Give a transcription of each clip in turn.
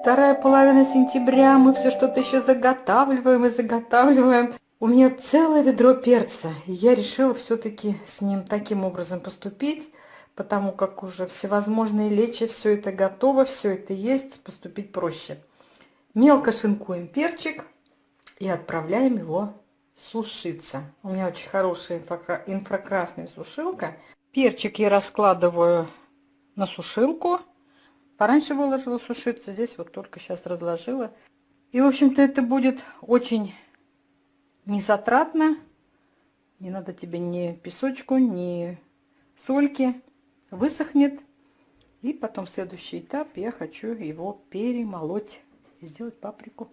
вторая половина сентября, мы все что-то еще заготавливаем и заготавливаем. У меня целое ведро перца, я решила все-таки с ним таким образом поступить, потому как уже всевозможные лечи, все это готово, все это есть, поступить проще. Мелко шинкуем перчик и отправляем его сушиться. У меня очень хорошая инфракрасная сушилка. Перчик я раскладываю на сушилку. Пораньше выложила сушиться, здесь вот только сейчас разложила. И, в общем-то, это будет очень незатратно. Не надо тебе ни песочку, ни сольки. Высохнет. И потом следующий этап я хочу его перемолоть и сделать паприку.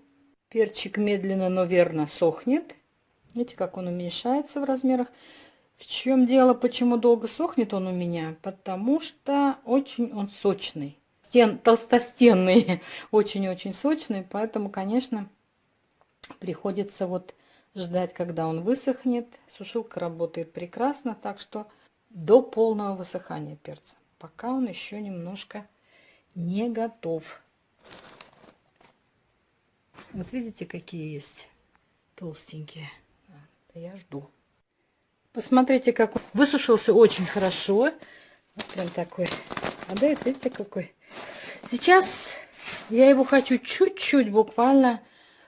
Перчик медленно, но верно сохнет. Видите, как он уменьшается в размерах. В чем дело, почему долго сохнет он у меня? Потому что очень он сочный. Стен, толстостенный, очень-очень сочный. Поэтому, конечно, приходится вот ждать, когда он высохнет. Сушилка работает прекрасно, так что до полного высыхания перца. Пока он еще немножко не готов. Вот видите, какие есть толстенькие. Я жду. Посмотрите, как он высушился очень хорошо. Вот прям такой. А да, видите, какой. Сейчас я его хочу чуть-чуть буквально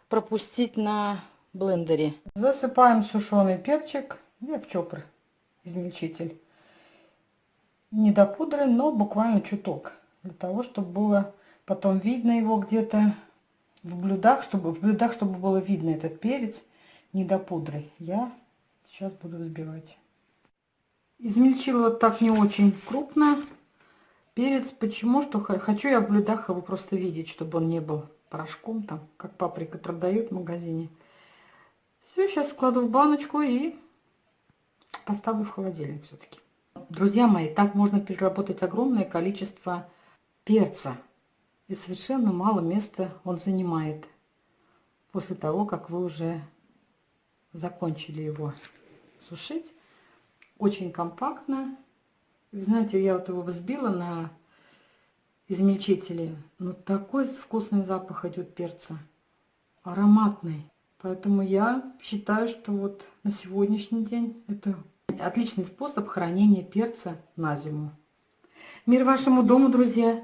пропустить на блендере. Засыпаем сушеный перчик. Я в чопр измельчитель. Не до пудры, но буквально чуток. Для того, чтобы было потом видно его где-то в блюдах, чтобы в блюдах, чтобы было видно этот перец не до пудры. Я сейчас буду взбивать. Измельчила вот так не очень крупно перец. Почему? Что хочу я в блюдах его просто видеть, чтобы он не был порошком, там, как паприка продают в магазине. Все, сейчас складу в баночку и поставлю в холодильник все-таки. Друзья мои, так можно переработать огромное количество перца. И совершенно мало места он занимает после того, как вы уже закончили его сушить. Очень компактно. Вы знаете, я вот его взбила на измельчителе. Но такой вкусный запах идет перца. Ароматный. Поэтому я считаю, что вот на сегодняшний день это отличный способ хранения перца на зиму. Мир вашему дому, друзья!